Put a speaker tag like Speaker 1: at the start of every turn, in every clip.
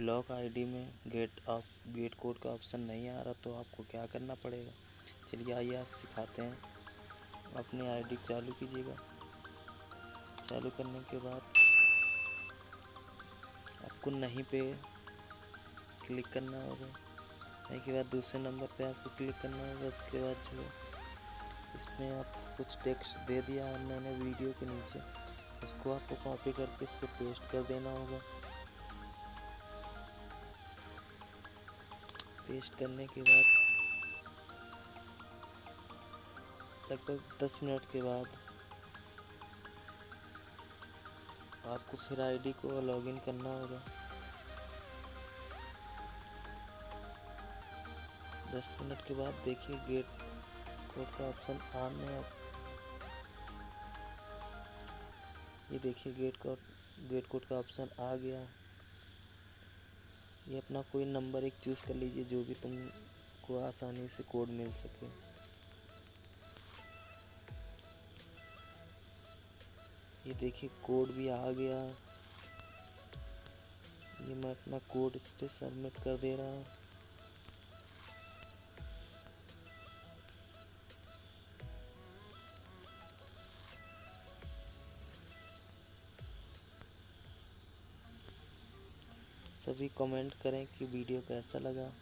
Speaker 1: Block ID में gate of gate code का option नहीं आ रहा तो आपको क्या करना पड़ेगा? चलिए आइए, आज सिखाते हैं। अपनी आईडी चालू कीजिएगा। चालू करने के बाद आपको नहीं पे क्लिक करना होगा। नहीं के बाद दूसरे नंबर पे आपको क्लिक करना होगा। उसके बाद जो इसमें आप कुछ टेक्स्ट दे दिया है मैंने वीडियो के नीचे, उसको आपको कॉपी करके इस पर पेस्ट कर देना होगा। पेस्ट करने के बाद, लगभग दस मिनट के बाद, आपको फिर आईडी को लॉगिन करना होगा। दस मिनट के बाद देखिए गेट कोड का ऑप्शन ऑन है। ये देखिए गेट कोड गेट कोड का ऑप्शन आ गया। ये अपना कोई नंबर एक चूज़ कर लीजिए जो भी तुमको आसानी से कोड मिल सके। ये देखिए, कोड भी आ गया। ये मैं अपना कोड इस पर सबमिट कर दे रहा हूँ। सभी कमेंट करें कि वीडियो कैसा लगा।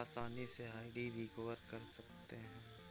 Speaker 2: आसानी से आईडी रिकवर कर सकते हैं।